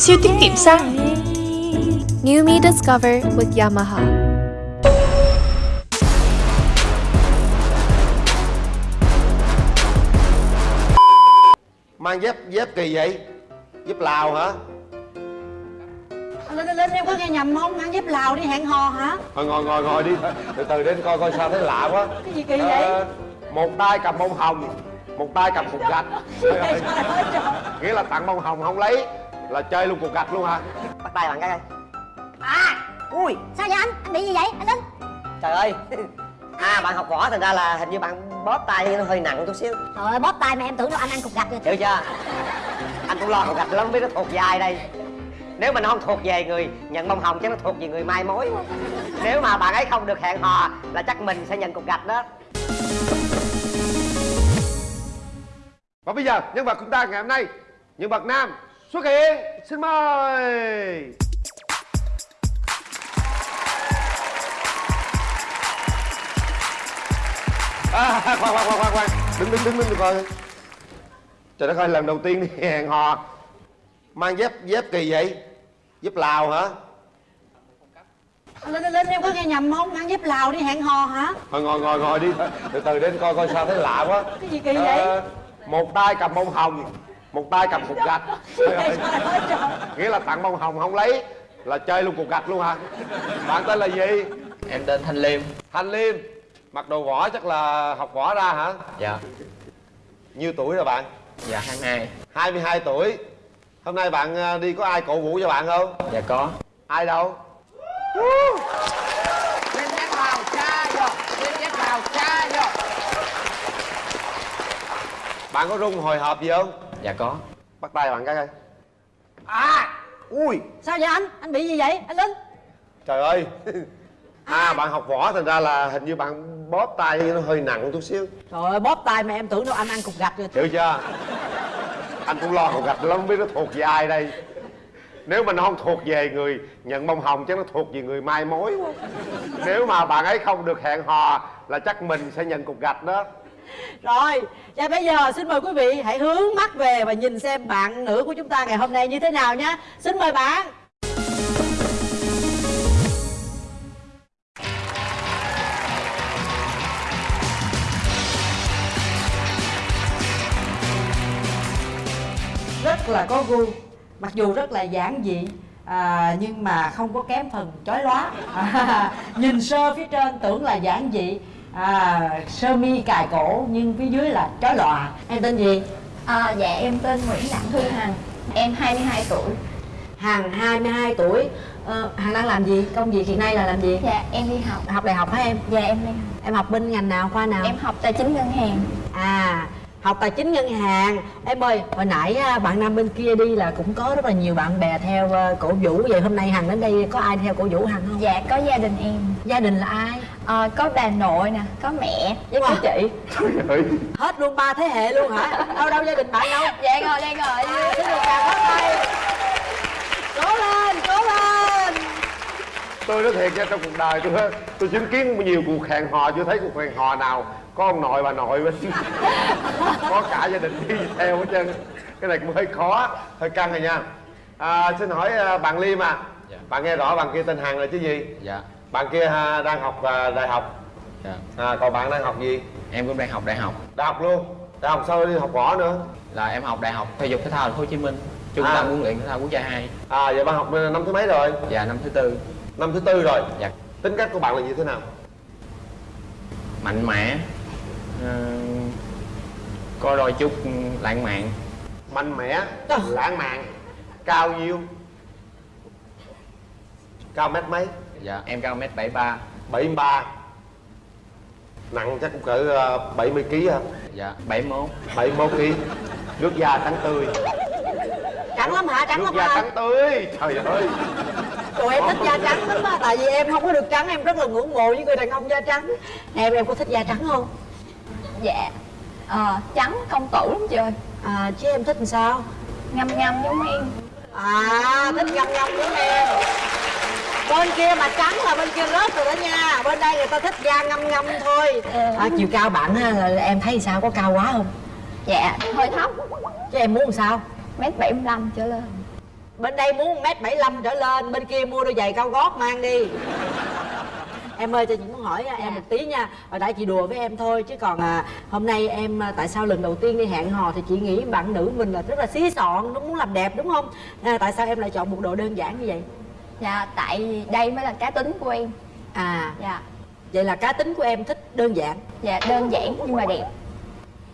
Siêu tiết kiệm xăng. New Me Discover with Yamaha. mang dép dép kỳ vậy? Dép lào hả? Lên lên lên em có nghe nhầm không? Mang dép lào đi hẹn hò hả? Thôi ngồi ngồi ngồi đi. Từ từ đến coi coi sao thấy lạ quá. Cái gì kỳ vậy? Ờ, một tay cầm bông hồng một tay cầm cục gạch. Trời ơi. nghĩa là tặng bông hồng không lấy là chơi luôn cục gạch luôn hả? Bắt tay bạn cái coi à ui sao vậy anh? Anh bị gì vậy? Anh linh trời ơi. À bạn học võ thành ra là hình như bạn bóp tay nó hơi nặng chút xíu. Trời ơi bóp tay mà em tưởng đâu anh ăn cục gạch rồi hiểu chưa? Anh cũng lo cục gạch lắm biết nó thuộc ai đây. Nếu mà nó không thuộc về người nhận bông hồng chắc nó thuộc về người mai mối. Nếu mà bạn ấy không được hẹn hò là chắc mình sẽ nhận cục gạch đó. Và bây giờ nhân vật chúng ta ngày hôm nay nhân vật nam xuất hiện xin mời. À, khoan khoan khoan khoan khoan. Đứng đứng đứng đứng coi. Trời đất ơi lần đầu tiên đi hẹn hò. Mang dép dép kỳ vậy? Dép lào hả? Lên lên lên em có nghe nhầm không? Mang dép lào đi hẹn hò hả? Thôi ngồi ngồi ngồi đi. Từ từ đến coi coi sao thấy lạ quá. Cái gì kỳ vậy? Ờ, một tay cầm bông hồng một tay cầm cục gạch. Nghĩa là tặng bông hồng không lấy là chơi luôn cục gạch luôn hả? Bạn tên là gì? Em tên Thanh Liêm. Thanh liêm. Mặc đồ võ chắc là học võ ra hả? Dạ. Nhiêu tuổi rồi bạn? Dạ 22 22 tuổi. Hôm nay bạn ờ, đi có ai cổ vũ cho bạn không? Dạ có. Ai đâu? Bạn có rung hồi hộp gì không Dạ có. Bắt tay bạn cái coi à! Ui! Sao vậy anh? Anh bị gì vậy? Anh linh? Trời ơi! À bạn học võ thành ra là hình như bạn bóp tay nó hơi nặng chút xíu. Trời ơi bóp tay mà em tưởng đâu anh ăn cục gạch rồi. Hiểu chưa? Anh cũng lo cục gạch lắm không biết nó thuộc về ai đây. Nếu mà nó không thuộc về người nhận bông hồng chắc nó thuộc về người mai mối quá. Nếu mà bạn ấy không được hẹn hò là chắc mình sẽ nhận cục gạch đó rồi và bây giờ xin mời quý vị hãy hướng mắt về và nhìn xem bạn nữ của chúng ta ngày hôm nay như thế nào nhé. Xin mời bạn. Rất là có gu mặc dù rất là giản dị à, nhưng mà không có kém phần chói lóa. À, nhìn sơ phía trên tưởng là giản dị à, sơ mi cài cổ nhưng phía dưới là chói lòa. Em tên gì? À, dạ em tên Nguyễn Đặng Thu Hằng. Em 22 tuổi. Hằng 22 tuổi. Ờ, hằng đang làm gì? Công việc hiện nay là làm gì? Dạ em đi học. Học đại học hả em? Dạ em đi học. Em học bên ngành nào khoa nào? Em học tài chính ngân hàng. À học tài chính ngân hàng. Em ơi hồi nãy á, bạn nam bên kia đi là cũng có rất là nhiều bạn bè theo ờ, cổ vũ. Vậy hôm nay hằng đến đây có ai theo cổ vũ hằng không? Dạ có gia đình em. Gia đình là ai à, Có bà nội nè, có mẹ. Với có Wow. chị. Trời ơi. Hết luôn ba thế hệ luôn hả? Đâu đâu gia đình bạn đâu? Dạ rồi, đây rồi. Xin được chào hết đây cố lên cố lên. Tôi nói thiệt nha trong cuộc đời tôi tôi chứng kiến nhiều cuộc hẹn hò chưa thấy cuộc hẹn hò nào. Có ông nội bà nội bên có cả gia đình đi theo hết trơn. Cái này cũng hơi khó hơi căng rồi nha. À, xin hỏi à, bạn liêm à. Dạ. bạn nghe rõ bạn kia tên hằng là chứ gì? Dạ bạn kia à, đang học à, đại học. Dạ. À, còn bạn đang học gì? Em cũng đang học đại học. Đại học luôn. Đại học sao đi học võ nữa? Là em học đại học thể dục thể thao thành phố Hồ Chí Minh Trung À. tâm huấn luyện thể thao quốc gia 2 à vậy bạn học năm thứ mấy rồi? Dạ năm thứ tư. Năm thứ tư rồi. Dạ. Tính cách của bạn là như thế nào? Mạnh mẽ ờ, Có đôi chút lãng mạn. Mạnh mẽ lãng mạn cao nhiêu cao mét mấy Dạ. Em cao mét 73 73 nặng chắc cũng cỡ ờ, 70 kg hả? Dạ. 71 71 kg nước da trắng tươi. Trắng lắm hả? Trắng nước lắm da hả? trắng tươi. Trời ơi. Trời em thích da trắng lắm á Tại vì em không có được trắng Em rất là ngưỡng mộ những người đàn ông da trắng. Em em có thích da trắng không? Dạ. Ờ, trắng công tử lắm trời À chứ em thích làm sao? Ngâm ngâm giống em. À thích ngâm ngâm giống em Bên kia mà trắng là bên kia rớt rồi đó nha. Bên đây người ta thích da ngâm ngâm thôi. À, Chiều cao bạn á, là em thấy sao? Có cao quá không? Dạ hơi thấp. Chứ em muốn làm sao? Mét 75 trở lên. Bên đây muốn mét bảy trở lên bên kia mua đôi giày cao gót mang đi. Em ơi cho chị muốn hỏi em một tí nha. Hồi nãy chị đùa với em thôi chứ còn à, hôm nay em tại sao lần đầu tiên đi hẹn hò thì chị nghĩ bạn nữ mình là rất là xí xọn nó muốn làm đẹp đúng không? À, tại sao em lại chọn một đồ đơn giản như vậy Dạ tại đây mới là cá tính của em. À. Dạ. Vậy là cá tính của em thích đơn giản? Dạ đơn giản nhưng mà đẹp.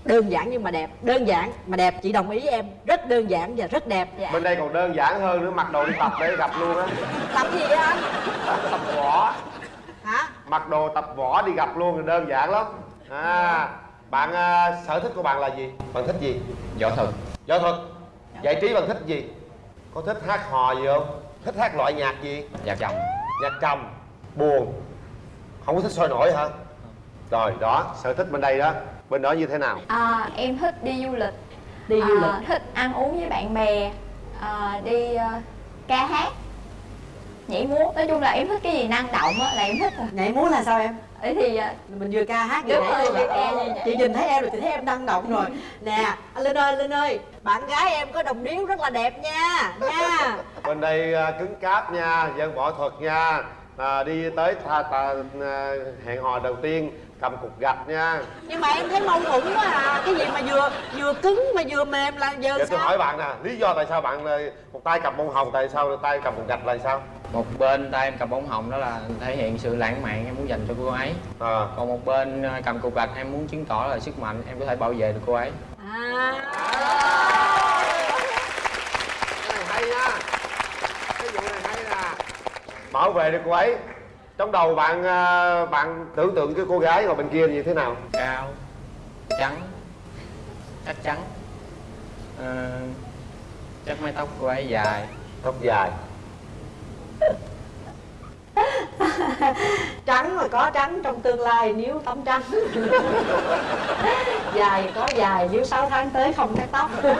Đơn giản nhưng mà đẹp. Đơn giản mà đẹp chị đồng ý em. Rất đơn giản và rất đẹp. Dạ. Bên đây còn đơn giản hơn nữa mặc đồ đi tập để gặp luôn á. Tập gì vậy anh? Tập võ. Hả? Mặc đồ tập võ đi gặp luôn thì đơn giản lắm. À bạn à, sở thích của bạn là gì? Bạn thích gì? Võ thuật. Võ thuật. Giải trí bạn thích gì? Có thích hát hò gì không thích hát loại nhạc gì? Nhạc chồng nhạc trầm. Buồn. Không có thích sôi nổi hả? Rồi đó. Sở thích bên đây đó. Bên đó như thế nào? À, Em thích đi du lịch. Đi du à, lịch. Thích ăn uống với bạn bè. À, Đi ờ, ca hát Nhảy múa. Nói chung là em thích cái gì năng động á là em thích. À. nhảy múa là sao em? Ấy thì ờ, mình vừa ca hát vừa nhảy vừa ca à. chị nhìn thấy em rồi chị thấy em năng động rồi. Nè anh linh ơi linh ơi bạn gái em có đồng điếu rất là đẹp nha nha. Bên đây à, cứng cáp nha dân võ thuật nha. À, đi tới tha, à, hẹn hò đầu tiên cầm cục gạch nha. Nhưng mà em thấy mâu thuẫn quá à. Cái gì mà vừa vừa cứng mà vừa mềm là giờ giờ tôi sao? hỏi bạn nè lý do tại sao bạn à, một tay cầm bông hồng tại sao tay cầm cục gạch là sao? Một bên tay em cầm bóng hồng đó là thể hiện sự lãng mạn em muốn dành cho cô ấy. À. còn một bên ờ, cầm cục gạch em muốn chứng tỏ là sức mạnh em có thể bảo vệ được cô ấy. À. Cái này hay nha. Cái vụ này hay nè. Bảo vệ được cô ấy trong đầu bạn à, bạn tưởng tượng cái cô gái ngồi bên kia như thế nào? Cao trắng chắc chắn. Ờ, chắc mái tóc cô ấy dài. Tóc dài. Trắng mà có trắng trong tương lai nếu tóc trắng. Dài có dài nếu 6 tháng tới không cắt tóc.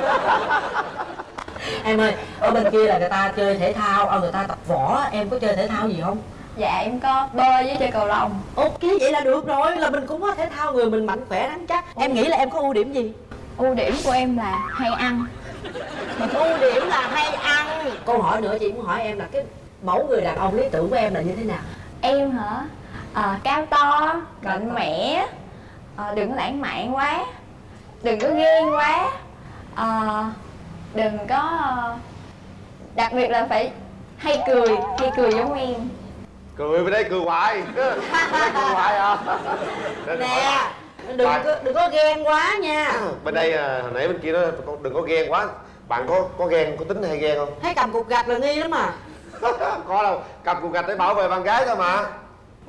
Em ơi ở bên kia là người ta chơi thể thao ở người ta tập võ em có chơi thể thao gì không Dạ em có bơi với chơi cầu lông. Ok vậy là được rồi. Là mình cũng có thể thao người mình mạnh khỏe rắn chắc. Em nghĩ là em có ưu điểm gì? Ưu điểm của em là hay ăn. Ưu điểm là hay ăn. Câu hỏi nữa chị muốn hỏi em là cái mẫu người đàn ông lý tưởng của em là như thế nào? Em hả? À, cao to, mạnh mẽ à, Đừng có lãng mạn quá Đừng có ghen quá à, Đừng có Đặc biệt là phải hay cười Hay cười giống em cười bên đây cười hoài. Bên đây cười hoài à. Nè đừng Bạn- có, đừng có ghen quá nha. Bên đây à, hồi nãy bên kia nó đừng có ghen quá. Bạn có có ghen có tính hay ghen không? Thấy cầm cục gạch là nghi lắm à có đâu. Cầm cục gạch để bảo vệ bạn gái thôi mà.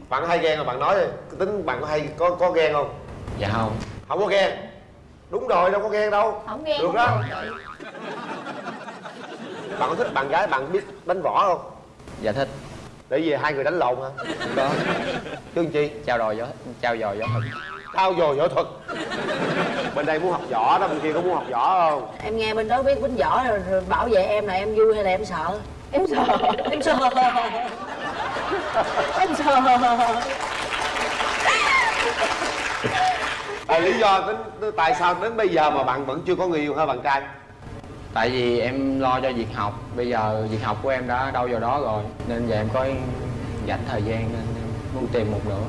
Bạn hay ghen rồi bạn nói đi. Tính bạn có hay có có ghen không? Dạ không. Không có ghen. Đúng rồi đâu có ghen đâu. Không ghen được không đó. bạn có thích bạn gái bạn biết đánh võ không? Dạ thích để về hai người đánh lộn hả? Có. Chứ chi? Trao dồi võ trao dồi võ thuật. Trao dồi võ thuật. Bên đây muốn học võ đó bên kia có muốn học võ không? Em nghe bên đó biết binh võ rồi, rồi bảo vệ em là em vui hay là em sợ? Em sợ. Em sợ. Em sợ. À, lý do tính tại sao đến bây giờ mà bạn vẫn chưa có người yêu hả bạn trai tại vì em lo cho việc học. Bây giờ việc học của em đã đâu vào đó rồi nên giờ em có dành thời gian nên em muốn tìm một nữa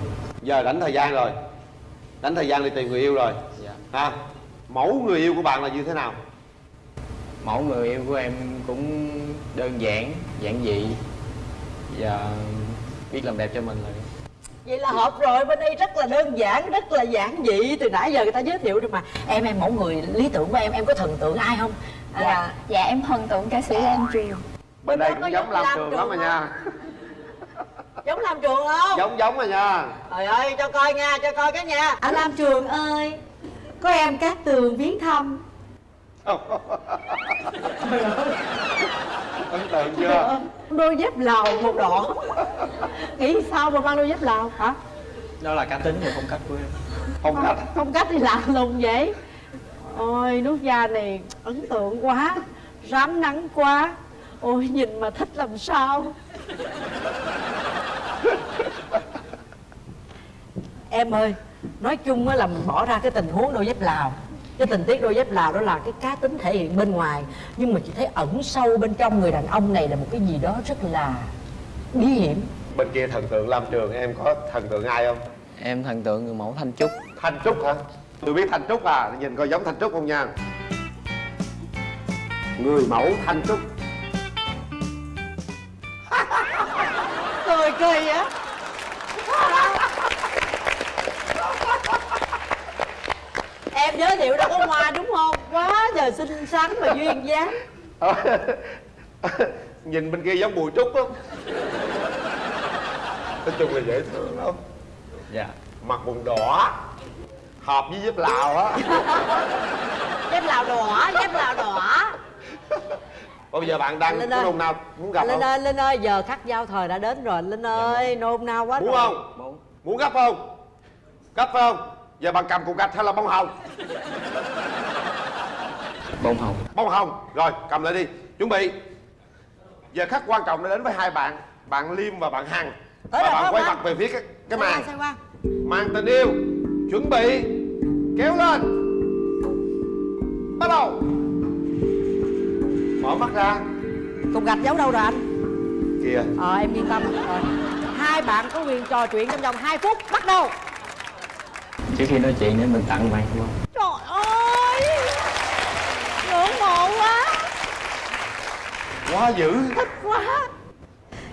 giờ đánh thời gian rồi. Đánh thời gian đi tìm người yêu rồi. Dạ. Ha? Mẫu người yêu của bạn là như thế nào? Mẫu người yêu của em cũng đơn giản giản dị. Và biết làm đẹp cho mình rồi. Vậy là hợp rồi. Bên đây rất là đơn giản rất là giản dị. Từ nãy giờ người ta giới thiệu rồi mà. Em em mẫu người lý tưởng của em em có thần tượng ai không À, Dạ, dạ em thần tượng ca sĩ Lam Trường. Bên đây cũng giống giống lam Lam trường lắm rồi nha. giống làm trường không? Giống giống rồi nha. Trời ơi cho coi nha cho coi cái nha anh lam trường ơi có em cát tường viếng thăm. Ấn tượng chưa? Đôi dép lào một đỏ. Nghĩ sao mà mang đôi dép lào hả? Đó là cá tính và phong cách của em. Phong cách. Phong cách thì lạ lùng vậy ôi nước da này ấn tượng quá rám nắng quá. Ôi nhìn mà thích làm sao? Em ơi nói chung á là mình bỏ ra cái tình huống đôi dép lào. Cái tình tiết đôi dép lào đó là cái cá tính thể hiện bên ngoài. Nhưng mà chị thấy ẩn sâu bên trong người đàn ông này là một cái gì đó rất là bí hiểm. Bên kia thần tượng Lam Trường em có thần tượng ai không? Em thần tượng người mẫu Thanh Trúc. Thanh Trúc hả tôi biết Thanh Trúc à nhìn coi giống Thanh Trúc không nha. Người mẫu Thanh Trúc. Cười kỳ á em giới thiệu đâu có hoa đúng không? Quá trời xinh xắn và duyên dáng. Nhìn bên kia giống Bùi Trúc không nói chung là dễ thương lắm. Dạ. Mặt vùng đỏ hợp với dép lào á. Dép lào đỏ dép lào đỏ. Bây giờ bạn đang Linh có nôn nào muốn gặp linh không? ơi linh ơi giờ khắc giao thời đã đến rồi. Linh ơi nôn nao quá muốn rồi. không? Muốn. Muốn gấp không? Gấp phải không? Giờ bạn cầm cục gạch hay là bông hồng? Bông hồng. Bông hồng. Rồi cầm lại đi. Chuẩn bị. Giờ khắc quan trọng đã đến với hai bạn bạn liêm và bạn hằng. Và bạn quay mặt về phía cái, cái màn. màn tình yêu. Chuẩn bị kéo lên. Bắt đầu. Mở mắt ra. Cục gạch giấu đâu rồi anh? Kìa. Ờ em yên tâm. Rồi hai bạn có quyền trò chuyện trong vòng 2 phút. Bắt đầu. Trước khi nói chuyện để mình tặng bạn đúng không? Trời ơi! Ngưỡng mộ quá. Quá dữ. Thích quá.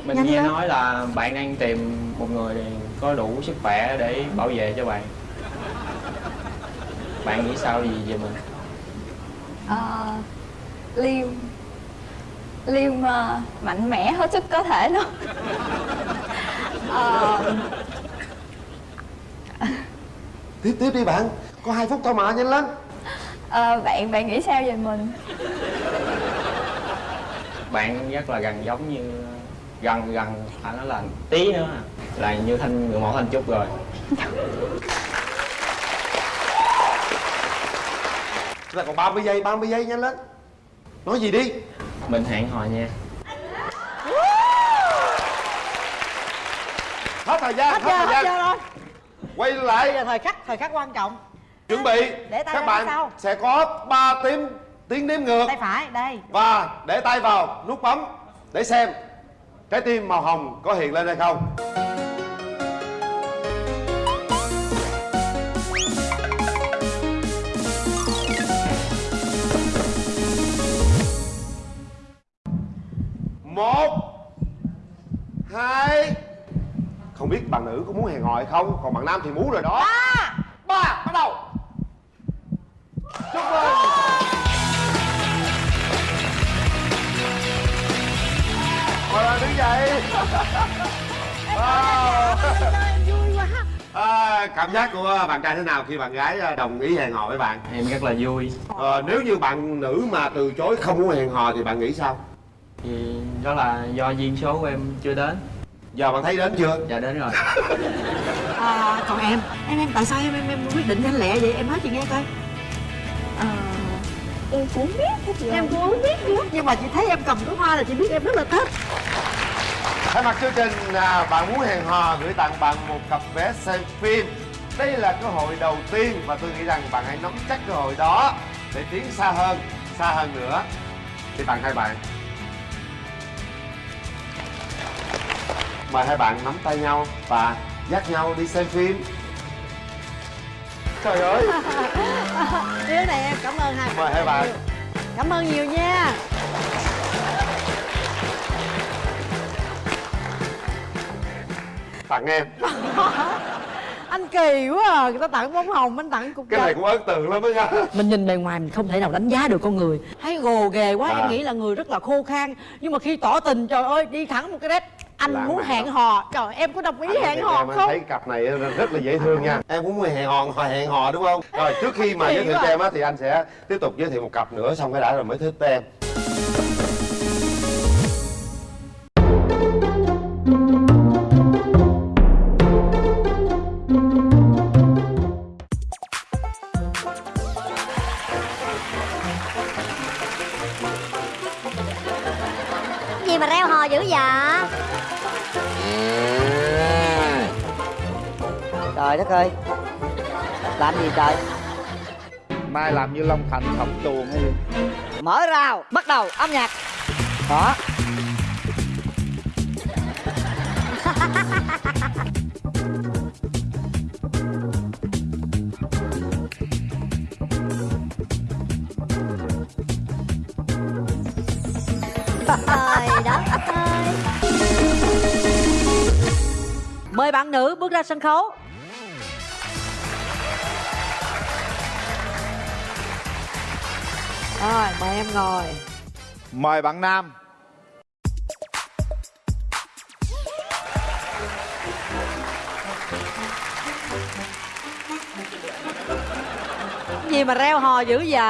Mình Nhanh nghe lên. nói là bạn đang tìm một người có đủ sức khỏe để bảo vệ cho bạn bạn nghĩ sao gì về mình? Ờ, liêm liêm ờ, mạnh mẽ hết sức có thể luôn. Ờ, tiếp tiếp đi bạn. Có hai phút thôi mà nhanh lên. Ờ, bạn bạn nghĩ sao về mình? Bạn rất là gần giống như gần gần phải nói là tí nữa. À, là như thanh người mẫu thanh trúc rồi là còn 30 giây 30 giây nhanh lên. Nói gì đi. Mình hẹn hò nha. Hết thời gian hết hết, giờ thời hết gian. giờ rồi. Quay bây lại giờ thời khắc thời khắc quan trọng. Chuẩn bị. Để tay các bạn sau. sẽ có 3 tiếng tiếng đếm ngược. Tay phải đây. Và để tay vào nút bấm để xem trái tim màu hồng có hiện lên hay không một hai. Không biết bạn nữ có muốn hẹn hò hay không còn bạn nam thì muốn rồi đó. Ba. Ba bắt đầu. Chúc mừng. Mời bạn đứng dậy. Wow. à, cảm giác của bạn trai thế nào khi bạn gái à, đồng ý hẹn hò với bạn? Em rất là vui. Ờ, nếu như bạn nữ mà từ chối không muốn hẹn hò thì bạn nghĩ sao thì đó là do duyên số của em chưa đến. Giờ bạn thấy đến chưa? Dạ đến rồi. À, còn em. Em em tại sao em em, em quyết định nhanh lẹ vậy? Em nói chị nghe coi. Ờ, em cũng biết hết rồi em cũng biết nữa nhưng mà chị thấy em cầm cái hoa là chị biết em rất là thích. Thay mặt chương trình à, bạn muốn hẹn hò gửi tặng bạn một cặp vé xem phim. Đây là cơ hội đầu tiên và tôi nghĩ rằng bạn hãy nắm chắc cơ hội đó để tiến xa hơn, xa hơn nữa. Thì tặng hai bạn Mời hai bạn nắm tay nhau và dắt nhau đi xem phim. Trời ơi, đứa này em cảm ơn hai mời hai bạn. cảm ơn nhiều nha. Tặng em. Anh kỳ quá à. Người ta tặng bông hồng anh tặng cục Cái này cũng ấn tượng lắm đó nha. Mình nhìn bề ngoài mình không thể nào đánh giá được con người. Thấy gồ ghề quá À. em nghĩ là người rất là khô khan. Nhưng mà khi tỏ tình trời ơi đi thẳng một cái đét anh muốn hẹn hò. Trời em có đồng ý Anh hẹn hò em không? thấy cặp này rất là dễ thương nha. Em cũng muốn hẹn hò hẹn hò đúng không? Rồi trước khi mà giới thiệu cho em á thì anh sẽ tiếp tục giới thiệu một cặp nữa xong cái đã rồi mới thích em ơi. Làm gì trời? Nay làm như long thành thẩm tuồng hay gì? Mở rào bắt đầu âm nhạc. Đó Trời đất ơi mời bạn nữ bước ra sân khấu rồi mời em ngồi. Mời bạn nam. Cái gì mà reo hò dữ vậy?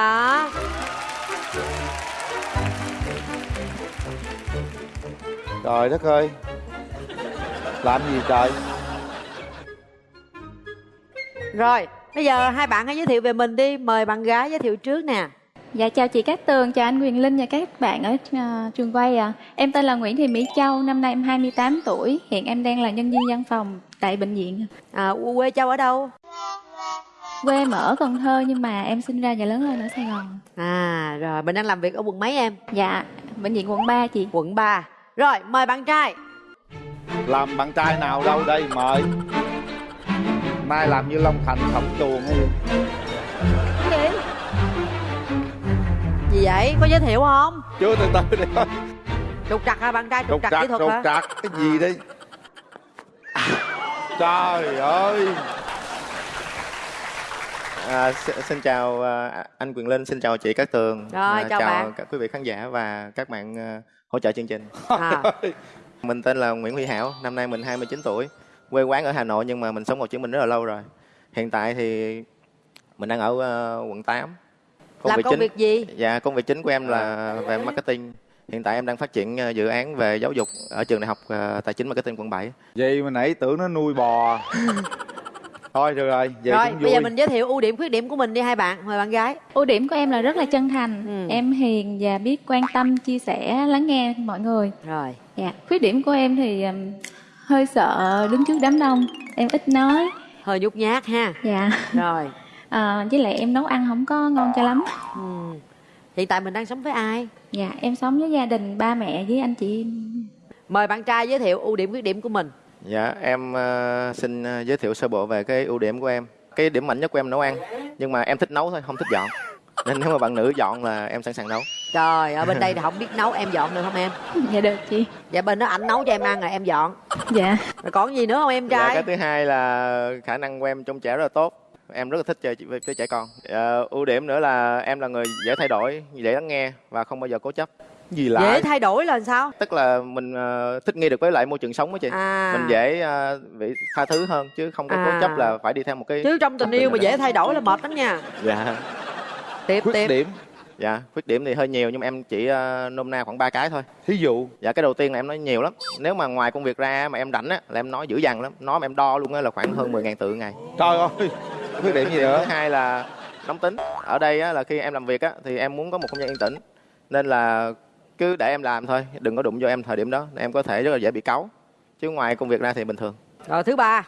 Trời đất ơi. Làm gì trời? Rồi bây giờ hai bạn hãy giới thiệu về mình đi. Mời bạn gái giới thiệu trước nè Dạ chào chị Cát Tường, chào anh Quyền Linh và các bạn ở ờ, trường quay ạ. Em tên là Nguyễn Thị Mỹ Châu, năm nay em 28 tuổi, hiện em đang là nhân viên văn phòng tại bệnh viện. à, quê châu ở đâu Quê em ở Cần Thơ nhưng mà em sinh ra và lớn lên ở Sài Gòn. à rồi mình đang làm việc ở quận mấy em Dạ, bệnh viện quận 3 chị. quận 3 rồi mời bạn trai làm bạn trai nào đâu đây mời nay làm như long thành thẩm tuồng hay gì gì vậy có giới thiệu không chưa từ từ đi trục trặc hả bạn trai trục trục trặc trặc kỹ thuật trục hả trặc cái gì đây trời ơi À, xin, chào à, anh Quyền Linh, xin chào chị Cát Tường. Rồi, À, chào bạn. các quý vị khán giả và các bạn à, hỗ trợ chương trình. à, Mình tên là Nguyễn Huy Hảo, năm nay mình 29 tuổi. Quê quán ở Hà Nội nhưng mà mình sống ở Hồ Chí Minh rất là lâu rồi. Hiện tại thì mình đang ở à, quận 8. Làm công việc gì? Dạ, công việc chính của em là về marketing. Hiện tại em đang phát triển à, dự án về giáo dục ở trường đại học à, tài chính marketing quận 7. vậy mà nãy tưởng nó nuôi bò. Thôi được rồi vậy rồi cũng bây giờ mình giới thiệu ưu điểm khuyết điểm của mình đi hai bạn mời bạn gái. Ưu điểm của em là rất là chân thành, Ừ. em hiền và biết quan tâm, chia sẻ, lắng nghe mọi người. rồi. Dạ, khuyết điểm của em thì hơi sợ đứng trước đám đông, em ít nói. hơi nhút nhát ha. Dạ, rồi à, với lại em nấu ăn không có ngon cho lắm. ừ. hiện tại mình đang sống với ai Dạ, em sống với gia đình ba mẹ với anh chị mời bạn trai giới thiệu ưu điểm khuyết điểm của mình Dạ, em à, xin à, giới thiệu sơ bộ về cái ưu điểm của em. Cái điểm mạnh nhất của em nấu ăn, nhưng mà em thích nấu thôi, không thích dọn. Nên nếu mà bạn nữ dọn là em sẵn sàng nấu. trời ở bên đây thì không biết nấu em dọn được không em Dạ được chị. dạ bên đó ảnh nấu cho em ăn rồi em dọn Dạ. rồi còn gì nữa không em Dạ, trai cái thứ hai là khả năng của em trông trẻ rất là tốt. Em rất là thích chơi với với trẻ con. Ờ, ưu điểm nữa là em là người dễ thay đổi, dễ lắng nghe và không bao giờ cố chấp. gì lạ dễ thay đổi là sao Tức là mình ờ, thích nghi được với lại môi trường sống đó chị. à Mình dễ ờ, bị tha thứ hơn chứ không có À. cố chấp là phải đi theo một cái chứ trong tình yêu mà dễ thay đổi là mệt lắm nha Dạ. tiếp khuyết tiếp điểm Dạ, khuyết điểm thì hơi nhiều nhưng mà em chỉ ờ, nôm na khoảng ba cái thôi. thí dụ Dạ cái đầu tiên là em nói nhiều lắm Nếu mà ngoài công việc ra mà em rảnh á là em nói dữ dằn lắm Nói mà em đo luôn á là khoảng hơn 10.000 từ ngày trời ơi khuyết điểm gì Thứ nữa? hai là nóng tính. Ở đây á là khi em làm việc á thì em muốn có một không gian yên tĩnh. Nên là cứ để em làm thôi Đừng có đụng vô em thời điểm đó Em có thể rất là dễ bị cáu. Chứ ngoài công việc ra thì bình thường. Rồi thứ ba.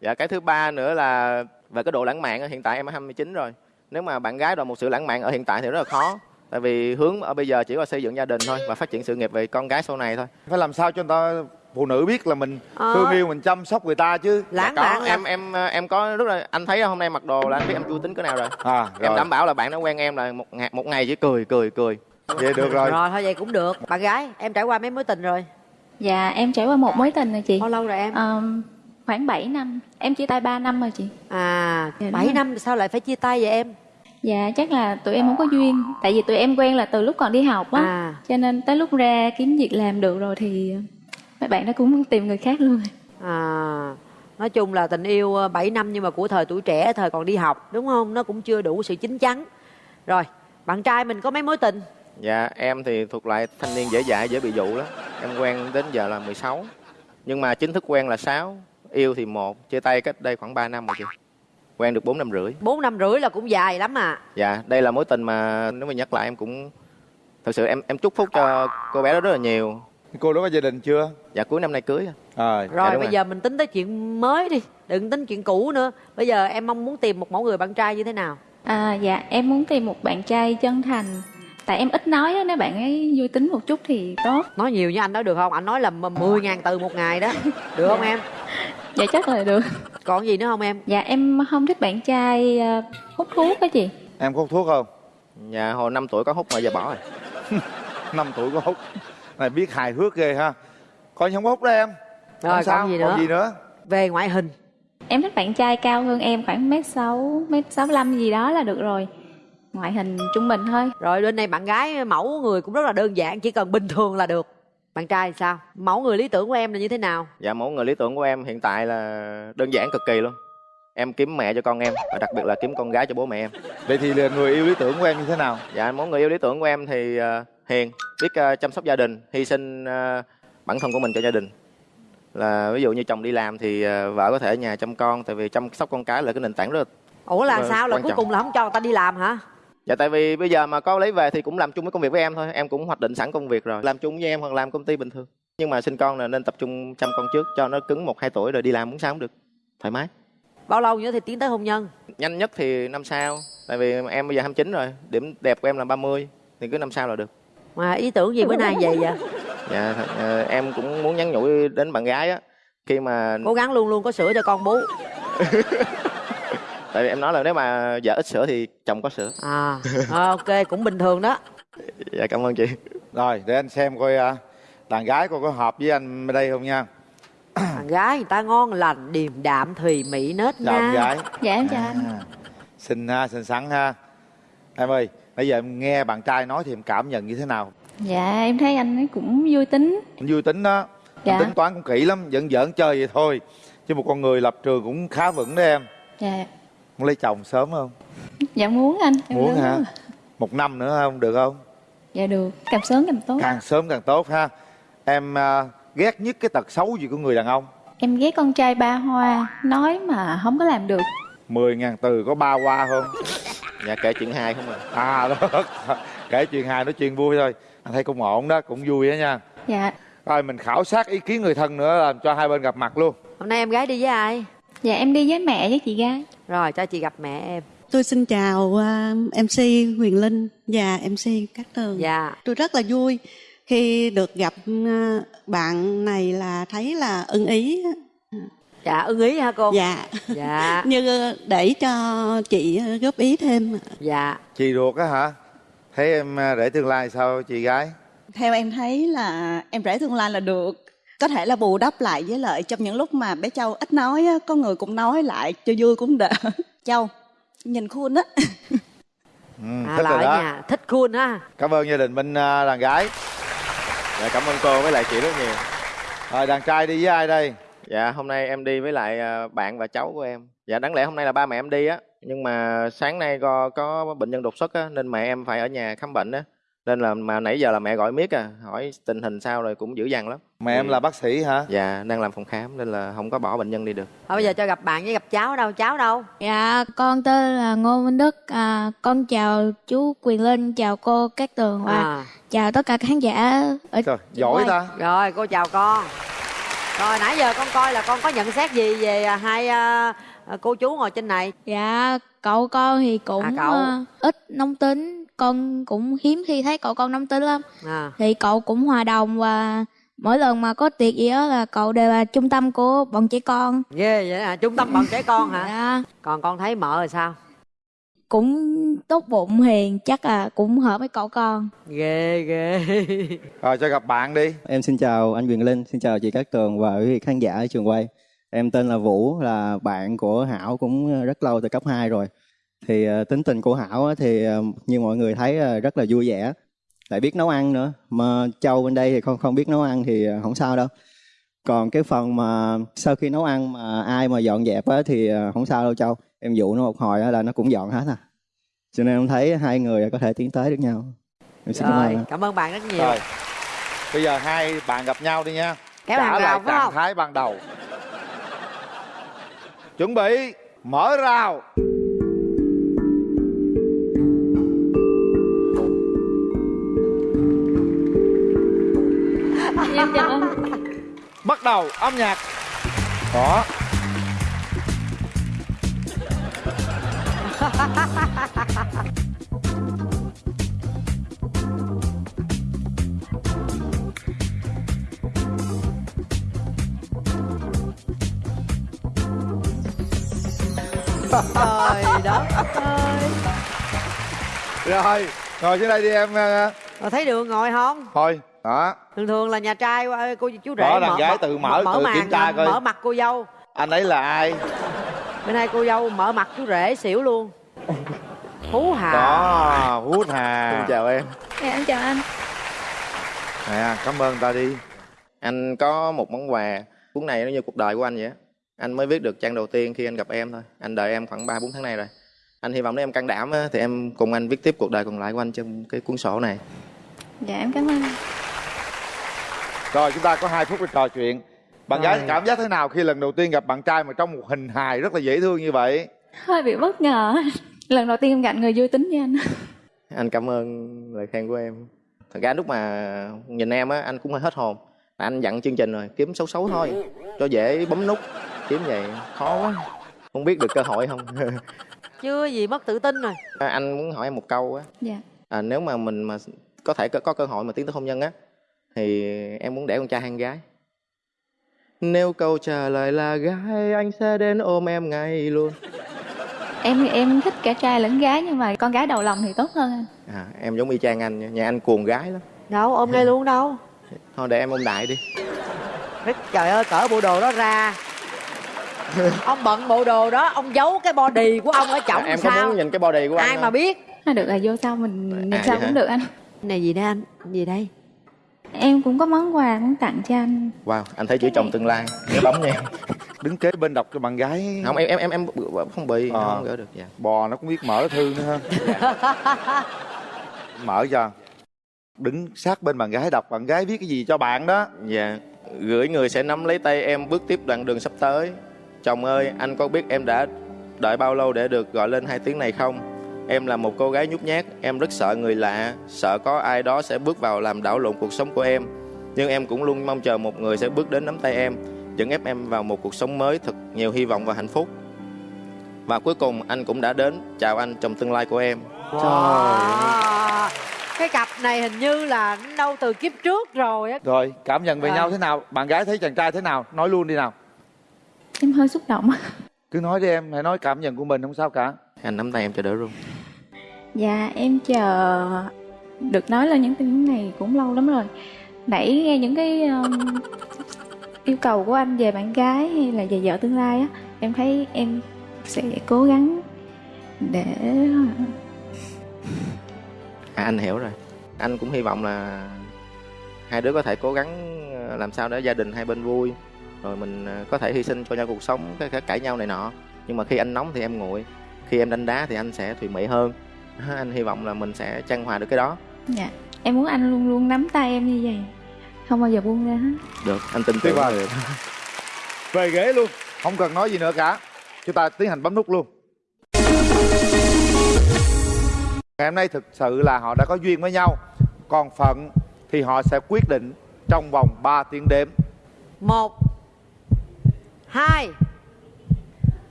Dạ cái thứ ba nữa là về cái độ lãng mạn á, hiện tại em 29 rồi. Nếu mà bạn gái đòi một sự lãng mạn ở hiện tại thì rất là khó. Tại vì hướng ở bây giờ chỉ là xây dựng gia đình thôi Và phát triển sự nghiệp về con gái sau này thôi. Phải làm sao cho người ta phụ nữ biết là mình Ờ. thương yêu mình chăm sóc người ta chứ lãng Dạ, có, mạn em em em có rất là anh thấy hôm nay mặc đồ là anh biết em vui tính cỡ nào rồi à em rồi đảm bảo là bạn đã quen em là một ngày một ngày chỉ cười cười cười vậy được rồi rồi thôi vậy cũng được bạn gái em trải qua mấy mối tình rồi Dạ, em trải qua một mối tình rồi chị. bao lâu rồi em Ờm, khoảng 7 năm. Em chia tay 3 năm rồi chị. à Dạ, đúng 7 rồi. năm sao lại phải chia tay vậy em Dạ, chắc là tụi em không có duyên. Tại vì tụi em quen là từ lúc còn đi học á. à Cho nên tới lúc ra kiếm việc làm được rồi thì mấy bạn đó cũng tìm người khác luôn. à nói chung là tình yêu ờ, 7 năm nhưng mà của thời tuổi trẻ thời còn đi học đúng không? Nó cũng chưa đủ sự chín chắn. Rồi bạn trai mình có mấy mối tình? Dạ em thì thuộc loại thanh niên dễ dãi dễ bị dụ lắm. Em quen đến giờ là 16 nhưng mà chính thức quen là 6 yêu thì một chia tay cách đây khoảng 3 năm rồi chị. Quen được 4 năm rưỡi. 4 năm rưỡi là cũng dài lắm à. Dạ đây là mối tình mà nếu mà nhắc lại em cũng thật sự em em chúc phúc cho cô bé đó rất là nhiều cô đó có gia đình chưa? Dạ cuối năm nay cưới à rồi. Đúng bây rồi. giờ mình tính tới chuyện mới đi đừng tính chuyện cũ nữa. Bây giờ em mong muốn tìm một mẫu người bạn trai như thế nào? À, dạ em muốn tìm một bạn trai chân thành. Tại em ít nói á, nếu bạn ấy vui tính một chút thì tốt. Nói nhiều như anh nói được không? Anh nói là 10 ngàn từ một ngày đó. Được không em? Dạ chắc là được. Còn gì nữa không em? Dạ em không thích bạn trai ờ, hút thuốc á chị. Em có hút thuốc không? Dạ hồi 5 tuổi có hút mà giờ bỏ rồi. Năm tuổi có hút này biết hài hước ghê ha. Coi như không có hút đó em. Rồi Không sao còn gì nữa? còn gì nữa? Về ngoại hình. Em thích bạn trai cao hơn em khoảng mét sáu mét sáu gì đó là được rồi. Ngoại hình trung bình thôi. Rồi bên này bạn gái mẫu người cũng rất là đơn giản chỉ cần bình thường là được. Bạn trai sao? Mẫu người lý tưởng của em là như thế nào? Dạ mẫu người lý tưởng của em hiện tại là đơn giản cực kỳ luôn. Em kiếm mẹ cho con em Và đặc biệt là kiếm con gái cho bố mẹ em. Vậy thì là người yêu lý tưởng của em như thế nào? Dạ mẫu người yêu lý tưởng của em thì ờ, hiền Biết ờ, chăm sóc gia đình Hy sinh ờ, bản thân của mình cho gia đình. Là ví dụ như chồng đi làm thì ờ, vợ có thể ở nhà chăm con tại vì chăm sóc con cái là cái nền tảng rất là ủa là Vâng, sao? Là cuối trọng. cùng là không cho người ta đi làm hả? Dạ tại vì bây giờ mà có lấy về thì cũng làm chung với công việc với em thôi em cũng hoạch định sẵn công việc rồi. Làm chung với em hoặc làm công ty bình thường. Nhưng mà sinh con là nên tập trung chăm con trước cho nó cứng một hai tuổi rồi đi làm cũng sao cũng được thoải mái. Bao lâu nữa thì tiến tới hôn nhân? Nhanh nhất thì năm sau tại vì em bây giờ 29 rồi điểm đẹp của em là 30 thì cứ năm sau là được mà ý tưởng gì bữa nay vậy vậy? Dạ thật- ờ, em cũng muốn nhắn nhủ đến bạn gái á khi mà cố gắng luôn luôn có sữa cho con bú. Tại vì em nói là nếu mà vợ ít sữa thì chồng có sữa. À ok cũng bình thường đó. Dạ cảm ơn chị. Rồi để anh xem coi à, đàn gái coi có hợp với anh ở đây không nha. Thằng gái người ta ngon lành điềm đạm thùy mỹ nết chào em na gái. Dạ em chào anh. À, xinh ha xinh xắn ha. Em ơi bây giờ em nghe bạn trai nói thì em cảm nhận như thế nào? Dạ em thấy anh ấy cũng vui tính. Anh vui tính đó. Dạ. tính toán cũng kỹ lắm giỡn giỡn chơi vậy thôi. Chứ một con người lập trường cũng khá vững đó em. Dạ. Muốn lấy chồng sớm không? Dạ muốn anh. Em muốn hả? rồi. một năm nữa không? Được không? Dạ được. Càng sớm càng tốt. Càng sớm càng tốt ha. Em à, ghét nhất cái tật xấu gì của người đàn ông? Em ghét con trai ba hoa. Nói mà không có làm được. 10 ngàn từ có ba qua không dạ kể chuyện hai không à. À đó kể chuyện hài nói chuyện vui thôi. Anh thấy cũng ổn đó cũng vui đó nha. Dạ. Rồi mình khảo sát ý kiến người thân nữa làm cho hai bên gặp mặt luôn. Hôm nay em gái đi với ai? Dạ em đi với mẹ với chị gái. Rồi cho chị gặp mẹ em. Tôi xin chào uh, MC Huyền Linh và MC Cát Tường. dạ. Tôi rất là vui khi được gặp uh, bạn này là thấy là ưng ý. Dạ ưng ý hả cô Dạ. dạ Như uh, để cho chị uh, góp ý thêm. dạ chị ruột á hả thấy em à, để tương lai sao chị gái Theo em thấy là em rể tương lai là được. Có thể là bù đắp lại với lợi trong những lúc mà bé Châu ít nói á, có người cũng nói lại cho vui cũng đỡ. Châu, nhìn khuôn á. ừ, à, thích là rồi ở đó nhà thích cool ha cảm ơn gia đình bên à, đàn gái dạ cảm ơn cô với lại chị rất nhiều rồi đàn trai đi với ai đây Dạ hôm nay em đi với lại à, bạn và cháu của em. Dạ đáng lẽ hôm nay là ba mẹ em đi á, nhưng mà sáng nay có có bệnh nhân đột xuất á nên mẹ em phải ở nhà khám bệnh á. Nên là mà nãy giờ là mẹ gọi miết à, hỏi tình hình sao rồi cũng dữ dằn lắm. mẹ em là bác sĩ hả Dạ đang làm phòng khám nên là không có bỏ bệnh nhân đi được. thôi bây giờ cho gặp bạn với gặp cháu đâu cháu đâu Dạ, con tên là Ngô Minh Đức. À, con chào chú Quyền Linh, chào cô Cát Tường và à. chào tất cả khán giả ở trời giỏi ta rồi cô chào con rồi nãy giờ con coi là con có nhận xét gì về à, hai à, à, cô chú ngồi trên này Dạ, cậu con thì cũng À, cậu. ờ, ít nóng tính. Con cũng hiếm khi thấy cậu con nóng tính lắm. à Thì cậu cũng hòa đồng và mỗi lần mà có tiệc gì đó là cậu đều là trung tâm của bọn trẻ con. ghê vậy hả trung tâm bọn trẻ con hả Dạ, còn con thấy mợ rồi sao cũng tốt bụng hiền, chắc là cũng hợp với cậu con. ghê ghê rồi cho gặp bạn đi Em xin chào anh Quyền Linh, xin chào chị Cát Tường và quý vị khán giả ở trường quay. Em tên là Vũ, là bạn của Hảo cũng rất lâu từ cấp 2 rồi. Thì ờ, tính tình của Hảo á thì ờ, như mọi người thấy ờ, rất là vui vẻ, lại biết nấu ăn nữa. Mà Châu bên đây thì không không biết nấu ăn thì không sao đâu. Còn cái phần mà sau khi nấu ăn mà ai mà dọn dẹp á thì không sao đâu Châu. Em dụ nó một hồi á là nó cũng dọn hết à. Cho nên em thấy hai người có thể tiến tới được nhau. Em xin cảm rồi ơn. cảm ơn bạn rất nhiều rồi bây giờ hai bạn gặp nhau đi nha Kéo trả lại trạng không? thái ban đầu chuẩn bị mở rào bắt đầu âm nhạc đó trời đất ơi. Rồi ngồi xuống đây đi em ờ, Rồi thấy đường ngồi không? Thôi đó thường thường là nhà trai ờ, cô chú rể Đó, đàn gái tự mở, tự màn kiểm tra coi. mở mặt cô dâu. Anh ấy là ai? Bên đây cô dâu mở mặt chú rể xỉu luôn phú hà. Đó hút hà. Xin chào em. Dạ, em chào anh. Nè cảm ơn ta đi. Anh có một món quà. Cuốn này nó như cuộc đời của anh vậy á. Anh mới viết được trang đầu tiên khi anh gặp em thôi. Anh đợi em khoảng ba bốn tháng nay rồi. Anh hy vọng nếu em can đảm á, thì em cùng anh viết tiếp cuộc đời còn lại của anh trong cái cuốn sổ này. Dạ em cảm ơn. Rồi chúng ta có hai phút để trò chuyện. Bạn Rồi. gái cảm giác thế nào khi lần đầu tiên gặp bạn trai mà trong một hình hài rất là dễ thương như vậy? Hơi bị bất ngờ Lần đầu tiên em gặp người vui tính với anh. Anh cảm ơn lời khen của em. Thật ra lúc mà nhìn em á anh cũng hơi hết hồn. Anh dặn chương trình rồi kiếm xấu xấu thôi cho dễ bấm nút. Kiếm vậy khó quá. Không biết được cơ hội không? Chưa gì mất tự tin rồi. À, anh muốn hỏi em một câu á. Dạ. À, nếu mà mình mà có thể có, có cơ hội mà tiến tới hôn nhân á thì em muốn để con trai hay con gái? Nếu câu trả lời là gái anh sẽ đến ôm em ngay luôn Em em thích cả trai lẫn gái Nhưng mà con gái đầu lòng thì tốt hơn anh. À, em giống y chang anh nha. nhà anh cuồng gái lắm. Đâu ôm ngay luôn đâu. Thôi để em ôm đại đi. Thế trời ơi cỡ bộ đồ đó ra. Ông bận bộ đồ đó ông giấu cái body của ông ở chổng em có sao? muốn nhìn cái body của anh ai mà biết? À, Được là vô sau mình nhìn À, sau vậy cũng hả? được anh. Này gì đây anh? Gì đây Em cũng có món quà muốn tặng cho anh. Wow anh thấy chữ chồng tương lai. Nhớ bấm nha. Đứng kế bên đọc cho bạn gái. Không em em em em không bị Ờ. không gỡ được dạ. Bò nó cũng biết mở thư nữa ha. Mở cho. Đứng sát bên bạn gái đọc bạn gái viết cái gì cho bạn đó. Dạ, gửi người sẽ nắm lấy tay em bước tiếp đoạn đường sắp tới. Chồng ơi, anh có biết em đã đợi bao lâu để được gọi lên hai tiếng này không? Em là một cô gái nhút nhát, em rất sợ người lạ, sợ có ai đó sẽ bước vào làm đảo lộn cuộc sống của em. Nhưng em cũng luôn mong chờ một người sẽ bước đến nắm tay em, dẫn ép em vào một cuộc sống mới thật nhiều hy vọng và hạnh phúc. Và cuối cùng anh cũng đã đến. Chào anh, chồng tương lai của em. Wow. cái cặp này hình như là đâu từ kiếp trước rồi á rồi cảm nhận về À. nhau thế nào bạn gái thấy chàng trai thế nào nói luôn đi nào Em hơi xúc động cứ nói đi em hãy nói cảm nhận của mình không sao cả Anh nắm tay em cho đỡ run. Dạ em chờ được nói lên những tin này cũng lâu lắm rồi Nãy nghe những cái um, yêu cầu của anh về bạn gái hay là về vợ tương lai á Em thấy em sẽ cố gắng để À, anh hiểu rồi. Anh cũng hy vọng là hai đứa có thể cố gắng ờ, làm sao để gia đình hai bên vui. Rồi mình ờ, có thể hy sinh cho nhau cuộc sống, cái, cái cãi nhau này nọ. Nhưng mà khi anh nóng thì em nguội. Khi em đánh đá thì anh sẽ thùy mị hơn. Anh hy vọng là mình sẽ trang hòa được cái đó. Dạ Em muốn anh luôn luôn nắm tay em như vậy. Không bao giờ buông ra hết. Được, anh tin Tuyệt tưởng vời. được. về ghế luôn. Không cần nói gì nữa cả. Chúng ta tiến hành bấm nút luôn. Ngày hôm nay thực sự là họ đã có duyên với nhau. Còn phận thì họ sẽ quyết định trong vòng 3 tiếng đếm. Một hai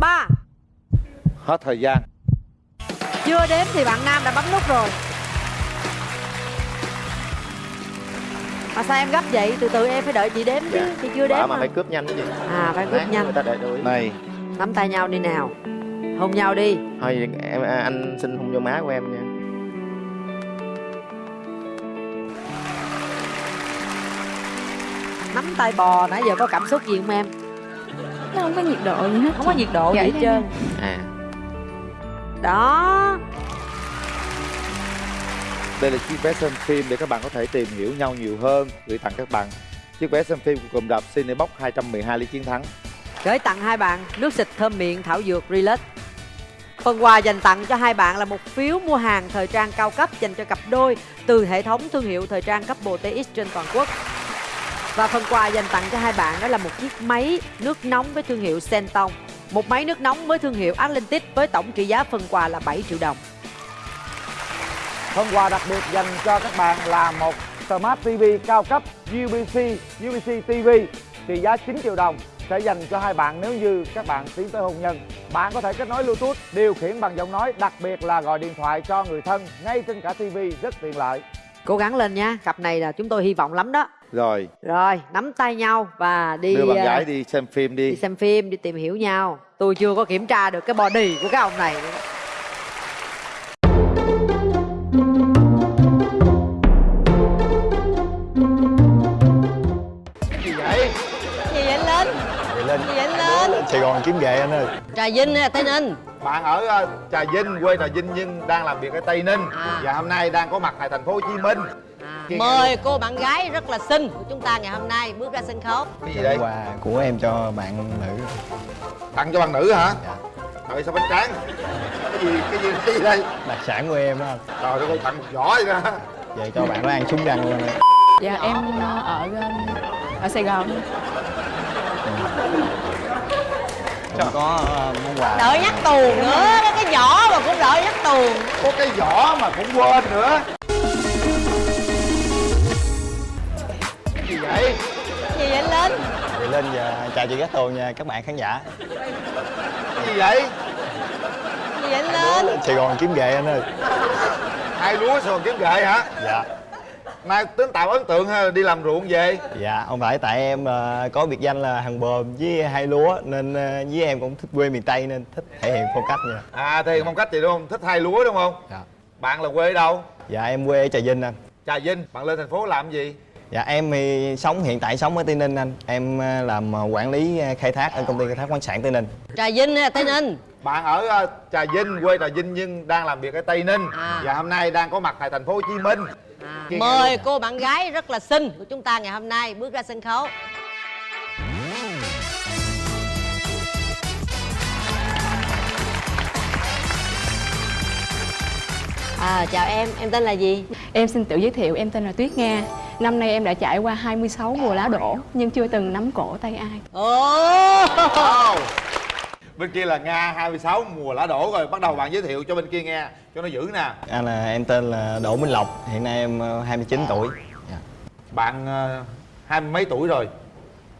ba. Hết thời gian chưa đếm thì bạn nam đã bấm nút rồi. Mà sao em gấp vậy? Từ từ em phải đợi chị đếm chứ chị chưa đếm mà mà. phải cướp nhanh cái gì. à phải cướp nữa nhanh. Người ta để đuổi. này. Nắm tay nhau đi nào. Hôn nhau đi. Thôi em à, anh xin hôn vô má của em nha. nắm tay bò nãy giờ có cảm xúc gì không em? Nó không có nhiệt độ gì hết không có nhiệt độ gì Gãy hết ra trơn. À, đó đây là chiếc vé xem phim để các bạn có thể tìm hiểu nhau nhiều hơn gửi tặng các bạn chiếc vé xem phim của cụm rạp Cinebox 212 lý chiến thắng gửi tặng hai bạn nước xịt thơm miệng thảo dược Relax Phần quà dành tặng cho hai bạn là một phiếu mua hàng thời trang cao cấp dành cho cặp đôi từ hệ thống thương hiệu thời trang cấp bộ TX trên toàn quốc. Và phần quà dành tặng cho hai bạn đó là một chiếc máy nước nóng với thương hiệu Senton. Một máy nước nóng với thương hiệu Atlantic với tổng trị giá phần quà là 7 triệu đồng. Phần quà đặc biệt dành cho các bạn là một Smart TV cao cấp UBC UBC TV trị giá 9 triệu đồng sẽ dành cho hai bạn nếu như các bạn tiến tới hôn nhân. Bạn có thể kết nối Bluetooth, điều khiển bằng giọng nói, đặc biệt là gọi điện thoại cho người thân ngay trên cả TV rất tiện lợi cố gắng lên nha cặp này là chúng tôi hy vọng lắm đó. Rồi. Rồi nắm tay nhau và đi đưa bạn ờ, gái đi xem phim đi. đi xem phim đi tìm hiểu nhau. Tôi chưa có kiểm tra được cái body của cái ông này gì vậy? Gì vậy anh linh? Vậy lên gì vậy anh linh? Sài Gòn kiếm nghề anh ơi. Trà vinh hay là tây ninh bạn ở ờ, trà vinh quê trà vinh nhưng đang làm việc ở tây ninh. À. và hôm nay đang có mặt tại thành phố hồ chí minh. Nghe mời cô bạn gái rất là xinh của chúng ta ngày hôm nay bước ra sân khấu. Cái gì đây? Quà của em cho bạn nữ. Tặng cho bạn nữ hả? Dạ. trời sao bánh tráng? Cái gì cái gì cái gì đây? Đặc sản của em đó. Trời ơi tặng một giỏ vậy đó. Vậy cho bạn nó ăn súng răng luôn Dạ em ở ờ, ở Sài Gòn. Không có ờ, món quà. Đợi nhắc tuồng nữa có cái vỏ mà cũng đợi nhắc tuồng. Có cái giỏ mà cũng quên nữa. Cái gì vậy? Gì vậy anh linh? Vậy lên giờ chào chị Cát Tường nha các bạn khán giả. Cái gì vậy? Gì vậy anh linh Sài Gòn kiếm nghề anh ơi. Hai lúa sườn kiếm gậy hả? Dạ nay tính tạo ấn tượng hay là đi làm ruộng về. Dạ không phải tại em ờ, có biệt danh là hàng bờm với hai lúa Nên ờ, với em cũng thích quê miền Tây nên thích thể hiện phong cách nha. À thì phong cách gì đúng không? Thích hai lúa đúng không? Dạ. Bạn là quê ở đâu? Dạ em quê ở Trà Vinh anh. Trà vinh bạn lên thành phố làm gì? Dạ em thì sống hiện tại sống ở Tây Ninh anh. Em ờ, làm quản lý khai thác ở công ty khai thác khoáng sản Tây Ninh. Trà vinh tây ninh? Bạn ở trà vinh quê trà vinh nhưng đang làm việc ở tây ninh. À. và hôm nay đang có mặt tại thành phố hồ chí minh Nghe mời cô bạn gái rất là xinh của chúng ta ngày hôm nay bước ra sân khấu À, chào em, em tên là gì? Em xin tự giới thiệu, em tên là Tuyết Nga. Năm nay em đã trải qua 26 mùa lá đổ nhưng chưa từng nắm cổ tay ai. Ồ! Wow. bên kia là nga 26 mùa lá đổ rồi bắt đầu bạn giới thiệu cho bên kia nghe cho nó giữ nè. Anh là em tên là Đỗ Minh Lộc Hiện nay em ờ, 29 tuổi. Dạ. bạn ờ, hai mươi mấy tuổi rồi?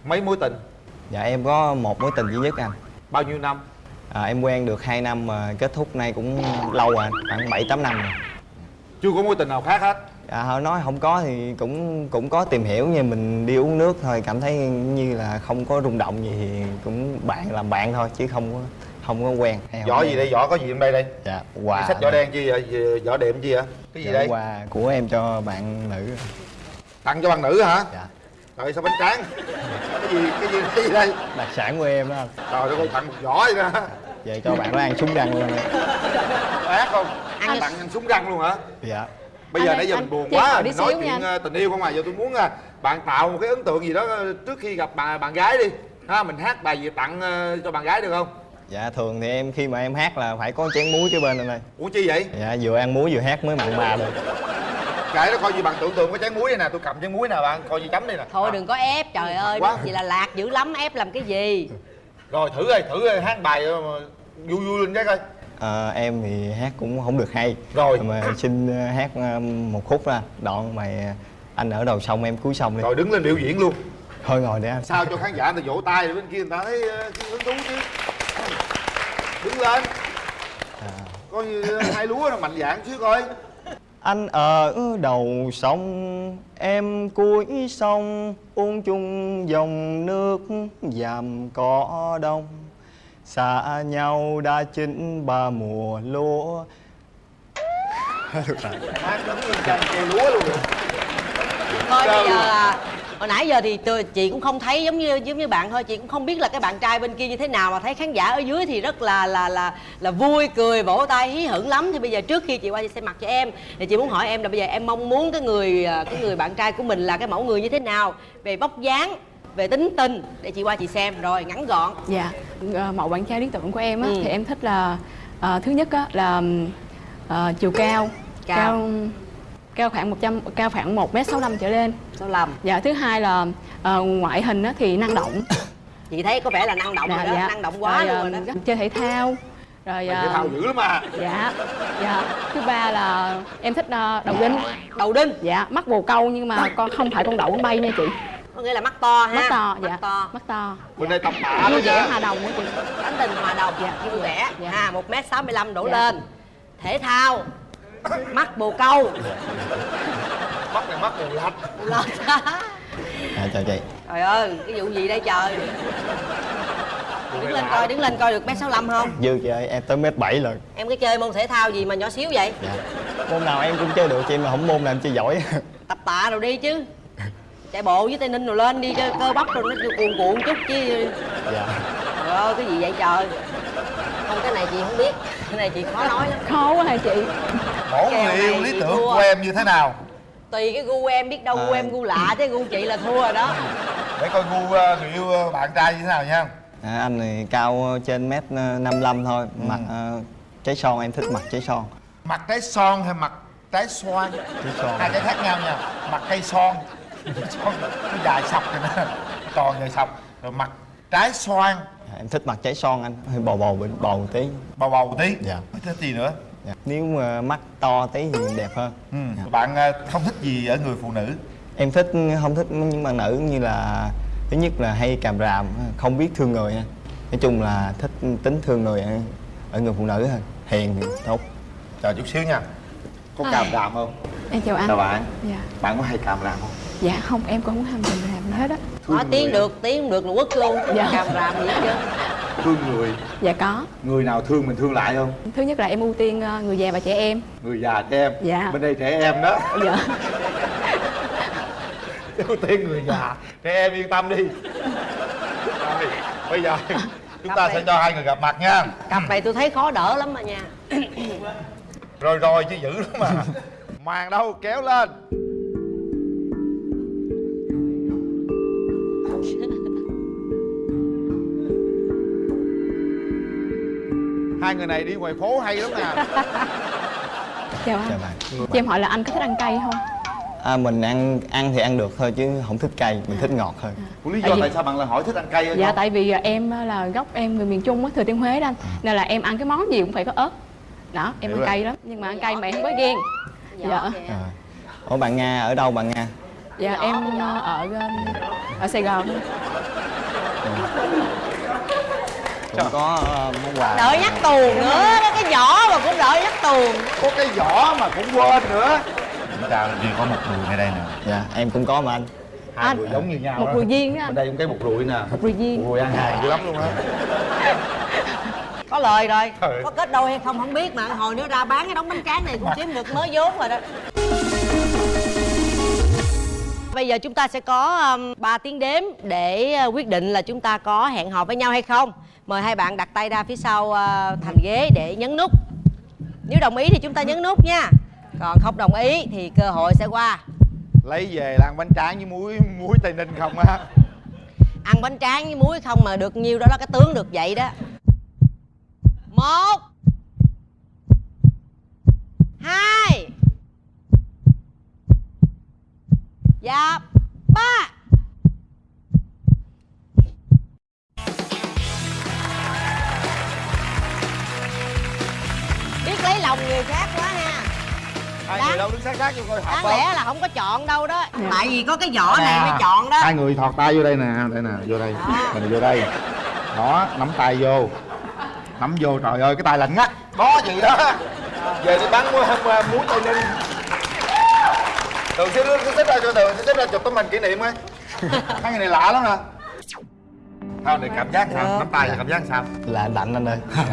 Mấy mối tình? Dạ em có một mối tình duy nhất anh. Bao nhiêu năm? À, Em quen được 2 năm mà kết thúc nay cũng lâu rồi Khoảng 7-8 năm rồi. Chưa có mối tình nào khác hết. À, họ nói không có thì cũng cũng có tìm hiểu nhưng mình đi uống nước thôi cảm thấy như là không có rung động gì thì cũng bạn làm bạn thôi chứ không có không có quen hay không quen. gì đây? Vỏ có gì trong đây đây? Dạ quà sách vỏ đen chi vậy? Gì- vỏ đệm chi vậy? Cái gì Dạ, đây? quà của em cho bạn nữ. Tặng cho bạn nữ hả? Dạ. Trời sao bánh tráng? Cái gì cái gì cái gì đây? Đặc sản của em đó. Trời đất ơi tặng một vỏ vậy đó? Vậy cho bạn nó ăn súng răng luôn ác không? Ăn tặng ăn súng răng luôn hả? Dạ. Bây giờ Anh nãy giờ anh mình buồn quá mình nói chuyện anh. ờ, tình yêu không à? Giờ tôi muốn ờ, bạn tạo một cái ấn tượng gì đó ờ, trước khi gặp bạn bạn gái đi. Ha mình hát bài gì tặng cho bạn gái được không dạ thường thì em khi mà em hát là phải có chén muối kế bên anh ơi ủa chi vậy? Dạ vừa ăn muối vừa hát mới mặn mà được. Kệ nó coi như bạn tưởng tượng có chén muối này nè. Tôi cầm chén muối nè bạn coi như chấm đi nè. Thôi đừng có ép, trời ơi, Quá. vậy là lạc dữ lắm, ép làm cái gì? rồi thử ơi thử ơi, hát bài ờ, mà vui vui lên cái coi. Ờ, em thì hát cũng không được hay. Rồi. mà xin ờ, hát một khúc ra đoạn ờ, anh ở đầu sông em cuối sông đi. Rồi đứng lên biểu diễn luôn. Thôi ngồi để anh sao cho khán giả người ta vỗ tay rồi bên kia người ta thấy cái hứng thú chứ đứng lên. Coi như hai lúa nó mạnh dạng chứ coi. Anh ở đầu sông em cuối sông uống chung dòng nước dàm cỏ đông. Xa nhau đã chín ba mùa lúa. Hát đứng lên chân kêu lúa luôn. Thôi bây giờ là hồi nãy giờ thì tôi, chị cũng không thấy giống như giống như bạn thôi chị cũng không biết là cái bạn trai bên kia như thế nào mà thấy khán giả ở dưới thì rất là là là là vui cười vỗ tay hí hửng lắm. Thì bây giờ trước khi chị qua chị xem mặt cho em. Thì chị muốn hỏi em là bây giờ em mong muốn cái người à, cái người bạn trai của mình là cái mẫu người như thế nào? Về vóc dáng về tính tình để chị qua chị xem. Rồi ngắn gọn. Dạ, ờ, mẫu bạn trai lý tưởng của em á, Ừ. thì em thích là ờ, thứ nhất á, là ờ, chiều cao, Cao. cao cao khoảng 100 cao khoảng 1 m 65 trở lên. 65. Dạ, thứ hai là ờ, ngoại hình á, thì năng động. chị thấy có vẻ là năng động rồi đó năng động quá Rồi, luôn ờ, rồi đó Chơi thể thao. Rồi Mày ờ, thể thao dữ lắm à Dạ. Dạ. Thứ ba là em thích ờ, đầu đinh. Đầu đinh. Dạ, mắt bồ câu nhưng mà con không phải con đậu con bay nha chị. có nghĩa là mắt to ha mắt to mắt dạ to mắt to bên đây tập tạ vui vẻ nha. hòa đồng á chị tánh tình hòa đồng Dạ. vui vẻ ha một m sáu mươi lăm đổ Dạ. lên thể thao mắt bồ câu. Mắt này mắt bù lạch. Bù lạch à, chào chị trời ơi cái vụ gì đây trời? Đứng lên coi đứng lên coi được m sáu mươi không? Dư chị ơi em tới mét bảy rồi. Em cái chơi môn thể thao gì mà nhỏ xíu vậy? Dạ. Môn nào em cũng chơi được chị mà không môn nào em chơi giỏi. Tập tạ rồi đi chứ. Chạy bộ với tây ninh rồi lên đi cho cơ bắp rồi nó cuồn cuộn chút chứ. Dạ. Trời ơi cái gì vậy trời không cái này chị không biết. Cái này chị khó nói lắm. Khó quá hả chị? Mỗi người yêu lý tưởng thua. của em như thế nào? Tùy cái gu em biết đâu gu À. em gu lạ chứ gu chị là thua rồi đó. Để coi gu ờ, người yêu ờ, bạn trai như thế nào nha. À, anh này cao trên mét năm mươi thôi. Mặt ờ, trái son em thích mặt trái son. Mặt trái son hay mặt trái xoan? Trái son. Hai cái khác nhau nha. Mặt cây son. Son nó dài sọc rồi nè. Tròn dài sọc. Rồi mặt trái xoan. À, em thích mặt trái son anh hơi bầu bầu bầu, tí. Bầu bầu tí? Dạ. Có thích gì nữa? Dạ. nếu mà mắt to tí thì đẹp hơn. Ừ. bạn ờ, không thích gì ở người phụ nữ? Em thích không thích những bạn nữ như là thứ nhất là hay càm ràm không biết thương người ha. nói chung là thích tính thương người ở, ở người phụ nữ hơn. Hiền thì tốt. Chờ chút xíu nha. Có càm ràm không? Em chào anh. Chào bạn. Dạ. Bạn có hay càm ràm không? Dạ không. Em cũng không làm gì hết á nói tiếng được tiếng không được là quất luôn. Dạ. càm ràm gì hết trơn thương người dạ có. Người nào thương mình thương lại không? Thứ nhất là em ưu tiên ờ, người già và trẻ em. Người già trẻ em. Dạ. bên đây trẻ em đó. Dạ. Ưu tiên người già trẻ em yên tâm đi. Rồi bây giờ chúng ta sẽ cho hai người gặp mặt nha. Cặp này tôi thấy khó đỡ lắm mà nha. Rồi rồi chứ dữ lắm mà. Màn đâu kéo lên hai người này đi ngoài phố hay lắm nè chào anh. Chào bạn. Cho em hỏi là anh có thích ăn cay không? À, mình ăn ăn thì ăn được thôi chứ không thích cay mình thích ngọt hơn lý Tại do vì- tại sao bạn lại hỏi thích ăn cay dạ không? tại vì ờ, em ờ, là gốc em người miền trung á thừa thiên huế đó anh. Nên là em ăn cái món gì cũng phải có ớt. Đó em Hiểu ăn rồi. cay lắm. Nhưng mà ăn cay mà em không có ghen dạ à. ủa bạn nga ở đâu bạn nga? Dạ em ờ, ở ở sài gòn cũng có ờ, món quà. Đợi nhắc tuồng nữa đó cái vỏ mà cũng đợi nhắc tuồng. Có cái vỏ mà cũng quên nữa. Chúng ta chỉ có một người ngay đây nè. Dạ em cũng có mà anh. Hai người giống như nhau một đó. rùi viên đó bên đây cũng cái một rùi nè. Một rùi viên rùi ăn hàng dữ lắm luôn á. Có lời rồi. Trời. có kết đôi hay không không biết mà. Hồi nữa ra bán cái đống bánh tráng này cũng kiếm được mới vốn rồi đó. Bây giờ chúng ta sẽ có um, 3 tiếng đếm để uh, quyết định là chúng ta có hẹn hò với nhau hay không mời hai bạn đặt tay ra phía sau uh, thành ghế để nhấn nút. Nếu đồng ý thì chúng ta nhấn nút nha. Còn không đồng ý thì cơ hội sẽ qua. Lấy về là ăn bánh tráng với muối muối tây ninh không á. Ăn bánh tráng với muối không mà được nhiêu đó là cái tướng được vậy đó. Một hai. Và hai Đáng- người đâu đứng sát sát vô coi hợp đáng không? lẽ là không có chọn đâu đó. Tại vì có cái vỏ này mới chọn đó. Hai người thọt tay vô đây nè đây nè vô đây mình vô đây. Đó nắm tay vô. Nắm vô trời ơi cái tay lạnh ngắt. Đó gì đó. Về đi bắn muối muối tây ninh đường xếp xếp ra cho đường xếp ra chụp tấm hình kỷ niệm ấy hai người này lạ lắm nè. Sao để cảm giác sao? Nắm tay là cảm giác sao? Là lạnh anh ơi.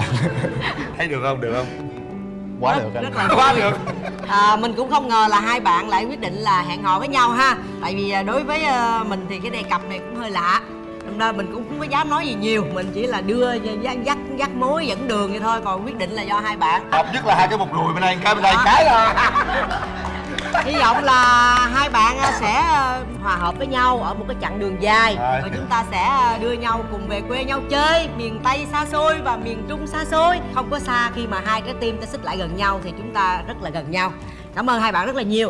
Thấy được không? Được không? Quá được anh. rất là quá được à, mình cũng không ngờ là hai bạn lại quyết định là hẹn hò với nhau ha. Tại vì à, đối với à, mình thì cái đề cặp này cũng hơi lạ. Đâm ra mình cũng không có dám nói gì nhiều. Mình chỉ là đưa dắt dắt dắt mối dẫn đường vậy thôi. Còn quyết định là do hai bạn. Hợp nhất là hai cái một rùi bên đây cái bên đây cái rồi hy vọng là hai bạn à, sẽ à, hòa hợp với nhau ở một cái chặng đường dài. Và chúng ta sẽ à, đưa nhau cùng về quê nhau chơi miền tây xa xôi và miền trung xa xôi. Không có xa khi mà hai trái tim ta xích lại gần nhau thì chúng ta rất là gần nhau. Cảm ơn hai bạn rất là nhiều